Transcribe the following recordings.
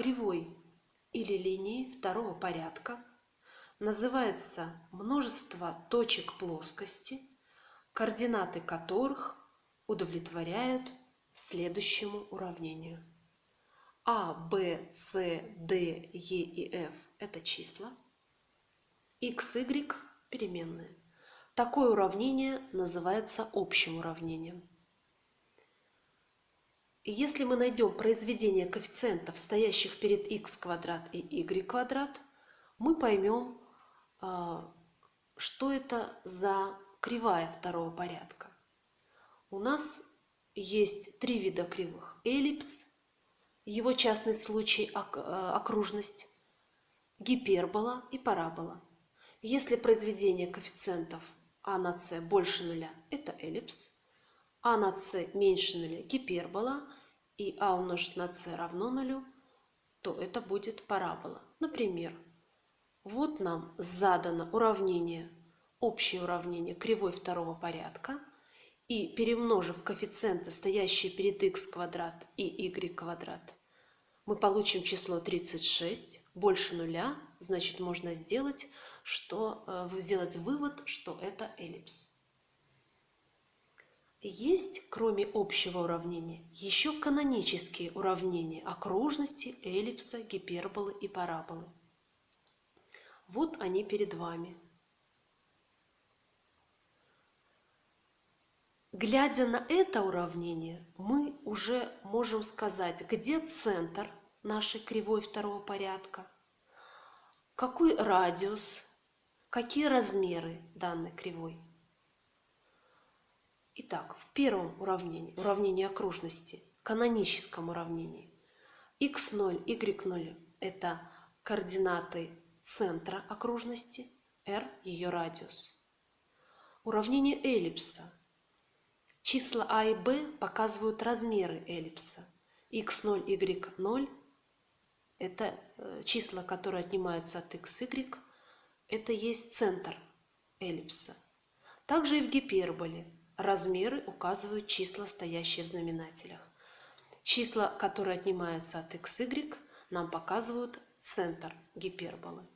кривой или линии второго порядка называется множество точек плоскости, координаты которых удовлетворяют следующему уравнению. А, Б, С, Д, Е и F – это числа. X, Y – переменные. Такое уравнение называется общим уравнением. Если мы найдем произведение коэффициентов, стоящих перед x квадрат и y квадрат, мы поймем, а, что это за кривая второго порядка. У нас есть три вида кривых. Эллипс, его частный случай а, окружность, гипербола и парабола. Если произведение коэффициентов а на с больше нуля – это эллипс, а на с меньше нуля – гипербола, и а умножить на с равно нулю, то это будет парабола. Например, вот нам задано уравнение, общее уравнение кривой второго порядка, и перемножив коэффициенты, стоящие перед x квадрат и y квадрат, мы получим число 36 больше нуля, значит можно сделать, что, э, сделать вывод, что это эллипс. Есть, кроме общего уравнения, еще канонические уравнения окружности, эллипса, гиперболы и параболы. Вот они перед вами. Глядя на это уравнение, мы уже можем сказать, где центр нашей кривой второго порядка, какой радиус, какие размеры данной кривой. Итак, в первом уравнении, уравнении окружности, каноническом уравнении, x0, y0 – это координаты центра окружности, r – ее радиус. Уравнение эллипса. Числа а и b показывают размеры эллипса. x0, y0 – это э, числа, которые отнимаются от x, y, это есть центр эллипса. Также и в гиперболе – Размеры указывают числа, стоящие в знаменателях. Числа, которые отнимаются от x, y, нам показывают центр гиперболы.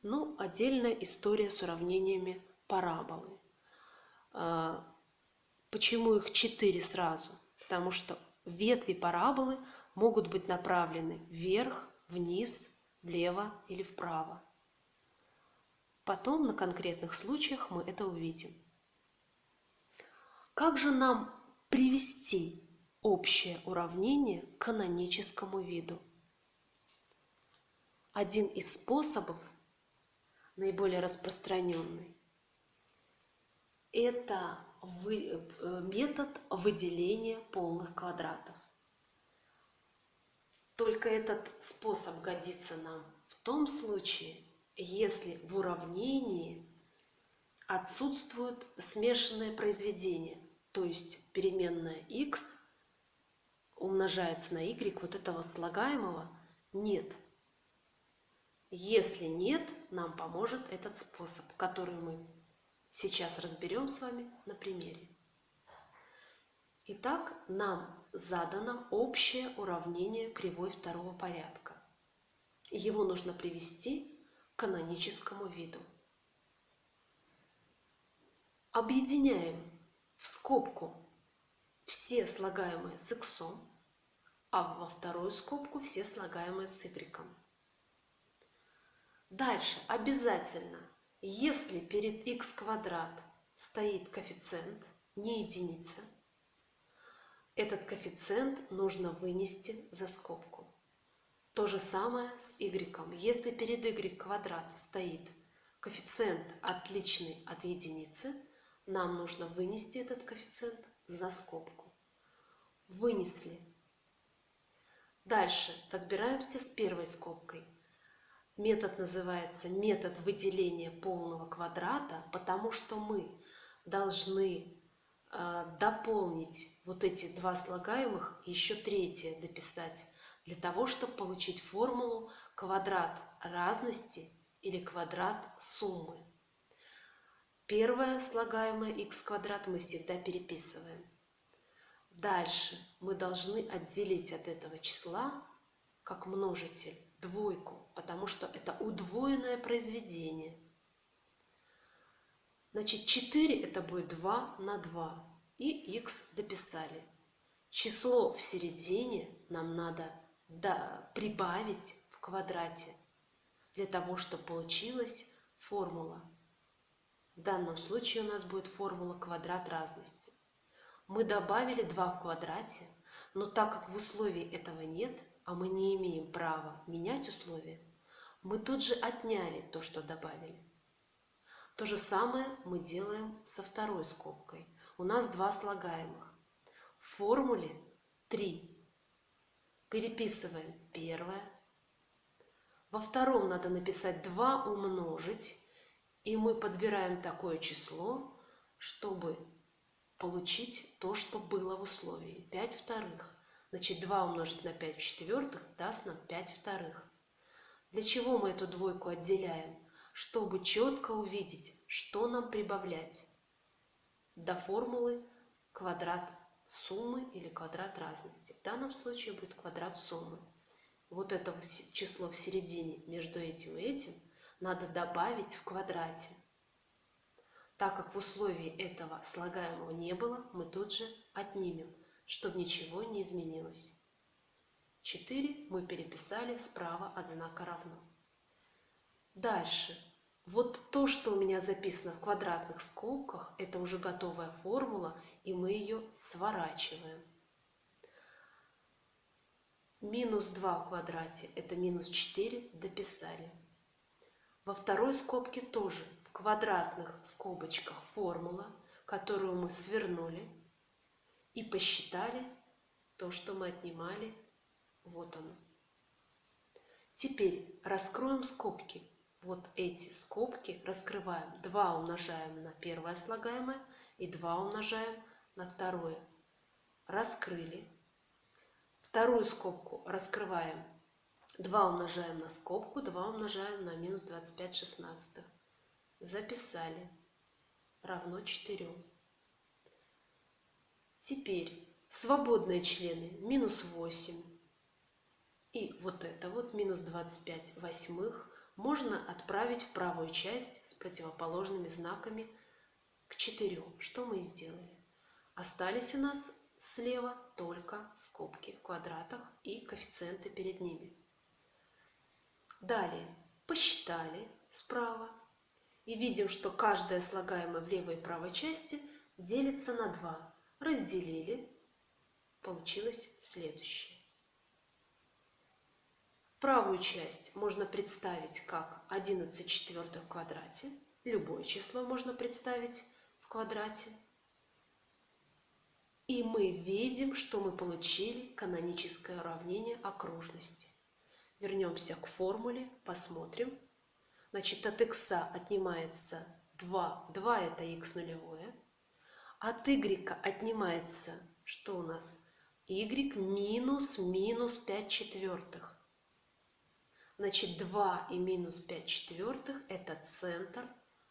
Ну, отдельная история с уравнениями параболы. А, почему их четыре сразу? Потому что ветви параболы могут быть направлены вверх, вниз, влево или вправо. Потом на конкретных случаях мы это увидим. Как же нам привести общее уравнение к каноническому виду? Один из способов, наиболее распространенный, это э, метод выделения полных квадратов. Только этот способ годится нам в том случае, если в уравнении отсутствует смешанное произведение, то есть переменная x умножается на y вот этого слагаемого нет. Если нет, нам поможет этот способ, который мы сейчас разберем с вами на примере. Итак, нам задано общее уравнение кривой второго порядка. Его нужно привести к каноническому виду. Объединяем в скобку все слагаемые с x, а во вторую скобку все слагаемые с y. Дальше обязательно, если перед x квадрат стоит коэффициент, не единица, этот коэффициент нужно вынести за скобку. То же самое с y. Если перед y квадрат стоит коэффициент отличный от единицы, нам нужно вынести этот коэффициент за скобку. Вынесли. Дальше разбираемся с первой скобкой. Метод называется метод выделения полного квадрата, потому что мы должны э, дополнить вот эти два слагаемых, еще третье дописать, для того, чтобы получить формулу квадрат разности или квадрат суммы. Первое слагаемое x квадрат мы всегда переписываем. Дальше мы должны отделить от этого числа как множитель двойку, потому что это удвоенное произведение. Значит, 4 это будет 2 на 2. И x дописали. Число в середине нам надо да, прибавить в квадрате для того, чтобы получилась формула. В данном случае у нас будет формула квадрат разности. Мы добавили 2 в квадрате, но так как в условии этого нет, а мы не имеем права менять условия, мы тут же отняли то, что добавили. То же самое мы делаем со второй скобкой. У нас два слагаемых. В формуле 3. Переписываем первое. Во втором надо написать 2 умножить. И мы подбираем такое число, чтобы получить то, что было в условии. 5 вторых. Значит, 2 умножить на 5 в четвертых даст нам 5 вторых. Для чего мы эту двойку отделяем? Чтобы четко увидеть, что нам прибавлять до формулы квадрат суммы или квадрат разности. В данном случае будет квадрат суммы. Вот это число в середине между этим и этим надо добавить в квадрате. Так как в условии этого слагаемого не было, мы тут же отнимем чтобы ничего не изменилось. 4 мы переписали справа от знака равно. Дальше. Вот то, что у меня записано в квадратных скобках, это уже готовая формула, и мы ее сворачиваем. Минус 2 в квадрате – это минус 4, дописали. Во второй скобке тоже в квадратных скобочках формула, которую мы свернули – и посчитали то, что мы отнимали. Вот оно. Теперь раскроем скобки. Вот эти скобки раскрываем. 2 умножаем на первое слагаемое и 2 умножаем на второе. Раскрыли. Вторую скобку раскрываем. 2 умножаем на скобку, 2 умножаем на минус 25 шестнадцатых. Записали. Равно 4. Теперь свободные члены минус 8 и вот это вот минус 25 восьмых можно отправить в правую часть с противоположными знаками к 4. Что мы и сделали. Остались у нас слева только скобки в квадратах и коэффициенты перед ними. Далее посчитали справа и видим, что каждое слагаемое в левой и правой части делится на 2 разделили, получилось следующее. Правую часть можно представить как 11 четвертых в квадрате. Любое число можно представить в квадрате. И мы видим, что мы получили каноническое уравнение окружности. Вернемся к формуле, посмотрим. Значит, от x отнимается 2. 2 это x нулевое. От y отнимается, что у нас? y минус минус 5 четвертых. Значит, 2 и минус 5 четвертых – это центр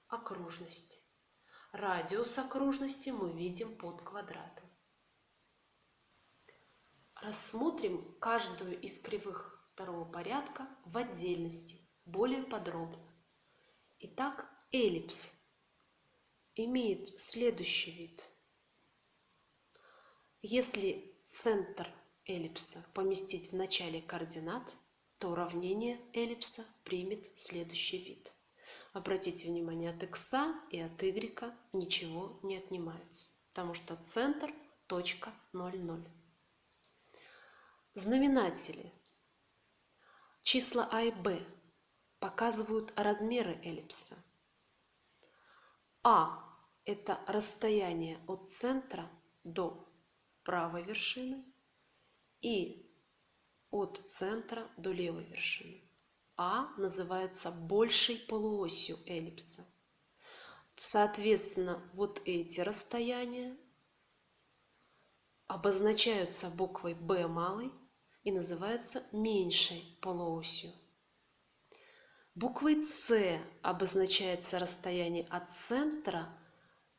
окружности. Радиус окружности мы видим под квадратом. Рассмотрим каждую из кривых второго порядка в отдельности, более подробно. Итак, эллипс – имеет следующий вид. Если центр эллипса поместить в начале координат, то уравнение эллипса примет следующий вид. Обратите внимание, от x и от y ничего не отнимаются, потому что центр точка 0, 0. Знаменатели. Числа а и b показывают размеры эллипса. А – это расстояние от центра до правой вершины и от центра до левой вершины. А называется большей полуосью эллипса. Соответственно, вот эти расстояния обозначаются буквой B малой и называются меньшей полуосью. Буквой С обозначается расстояние от центра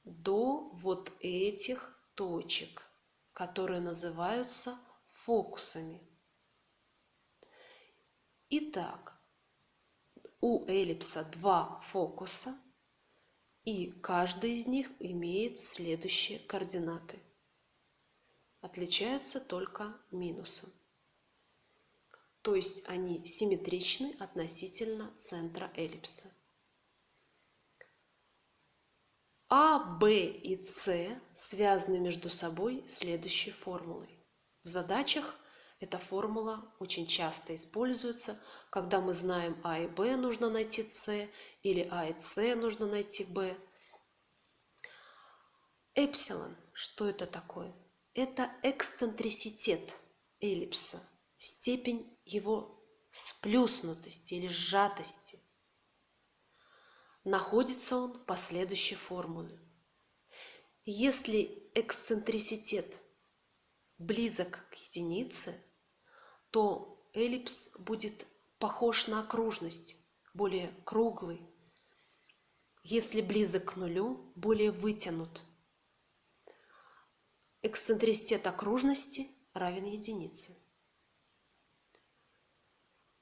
до вот этих точек, которые называются фокусами. Итак, у эллипса два фокуса, и каждый из них имеет следующие координаты. Отличаются только минусом. То есть они симметричны относительно центра эллипса. А, Б и С связаны между собой следующей формулой. В задачах эта формула очень часто используется, когда мы знаем А и Б нужно найти С, или А и С нужно найти Б. Эпсилон, что это такое? Это эксцентриситет эллипса, степень его сплюснутости или сжатости. Находится он по следующей формуле. Если эксцентриситет близок к единице, то эллипс будет похож на окружность, более круглый. Если близок к нулю, более вытянут. Эксцентриситет окружности равен единице.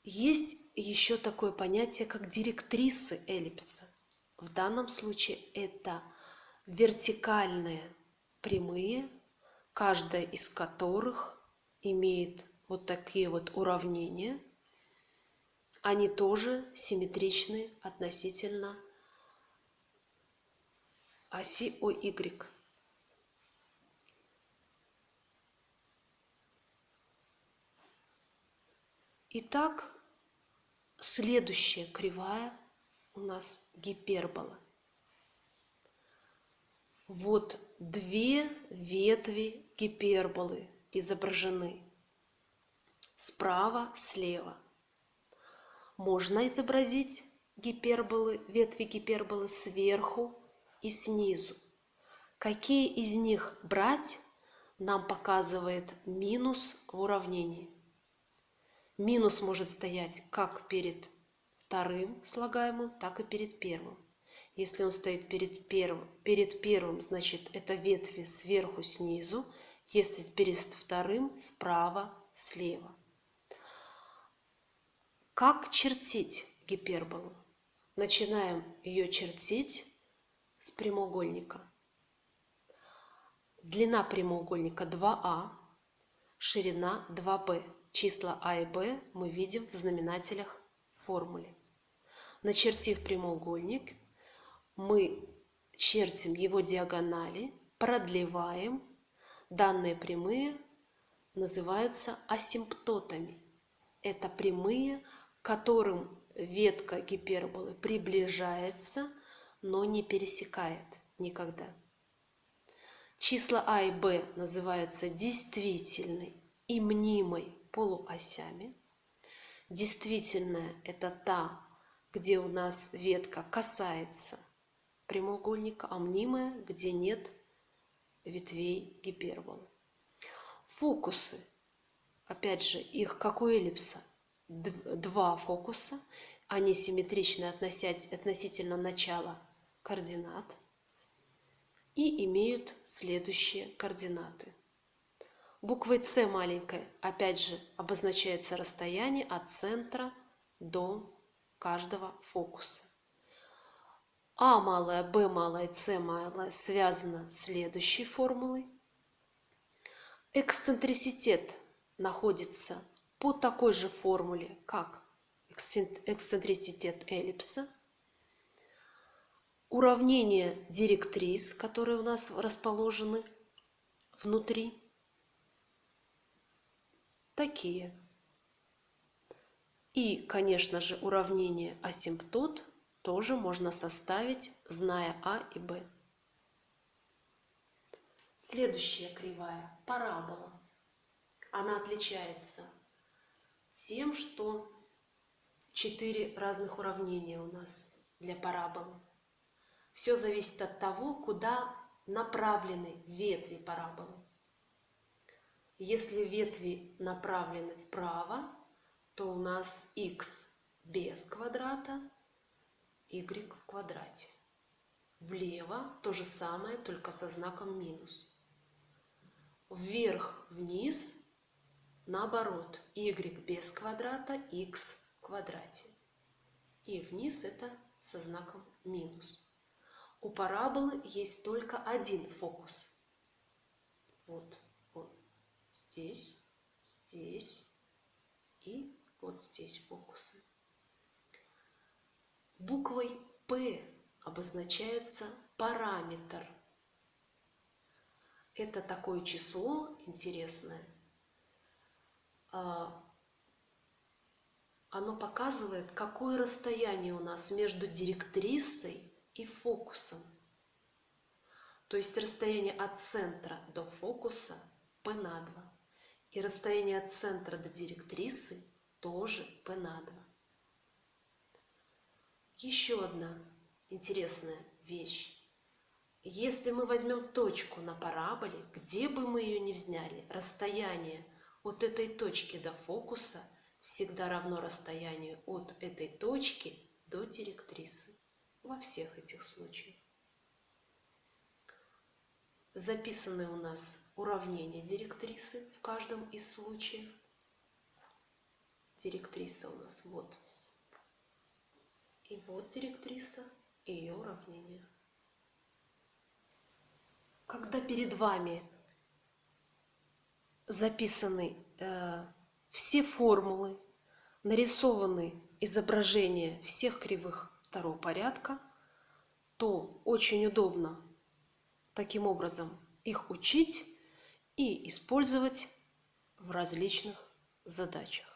Есть еще такое понятие, как директрисы эллипса. В данном случае это вертикальные прямые, каждая из которых имеет вот такие вот уравнения. Они тоже симметричны относительно оси ОY. Итак, следующая кривая у нас гипербола. Вот две ветви гиперболы изображены справа, слева. Можно изобразить гиперболы, ветви гиперболы сверху и снизу. Какие из них брать, нам показывает минус в уравнении. Минус может стоять как перед вторым слагаемым, так и перед первым. Если он стоит перед первым, перед первым, значит это ветви сверху, снизу. Если перед вторым, справа, слева. Как чертить гиперболу? Начинаем ее чертить с прямоугольника. Длина прямоугольника 2а, ширина 2b. Числа а и b мы видим в знаменателях в формуле. Начертив прямоугольник, мы чертим его диагонали, продлеваем. Данные прямые называются асимптотами. Это прямые, к которым ветка гиперболы приближается, но не пересекает никогда. Числа а и b называются действительной и мнимой полуосями. Действительная – это та, где у нас ветка касается прямоугольника, а мнимая, где нет ветвей гиперболы. Фокусы. Опять же, их как у эллипса два фокуса, они симметричны относительно начала координат и имеют следующие координаты. Буквой С маленькой, опять же, обозначается расстояние от центра до каждого фокуса. А малая, Б малая, С малая связано следующей формулой. Эксцентриситет находится по такой же формуле, как эксцентриситет эллипса. Уравнения директрис, которые у нас расположены внутри, такие. И, конечно же, уравнение асимптот тоже можно составить, зная А и Б. Следующая кривая – парабола. Она отличается тем, что четыре разных уравнения у нас для параболы. Все зависит от того, куда направлены ветви параболы. Если ветви направлены вправо, то у нас x без квадрата, y в квадрате. Влево то же самое, только со знаком минус. Вверх-вниз Наоборот, y без квадрата, x квадрате. И вниз это со знаком минус. У параболы есть только один фокус. Вот здесь, здесь и вот здесь фокусы. Буквой П обозначается параметр. Это такое число интересное. А, оно показывает, какое расстояние у нас между директрисой и фокусом. То есть расстояние от центра до фокуса p на 2. И расстояние от центра до директрисы тоже p на 2. Еще одна интересная вещь. Если мы возьмем точку на параболе, где бы мы ее ни взяли, расстояние от этой точки до фокуса всегда равно расстоянию от этой точки до директрисы во всех этих случаях. Записаны у нас уравнения директрисы в каждом из случаев. Директриса у нас вот. И вот директриса и ее уравнение. Когда перед вами записаны э, все формулы, нарисованы изображения всех кривых второго порядка, то очень удобно таким образом их учить и использовать в различных задачах.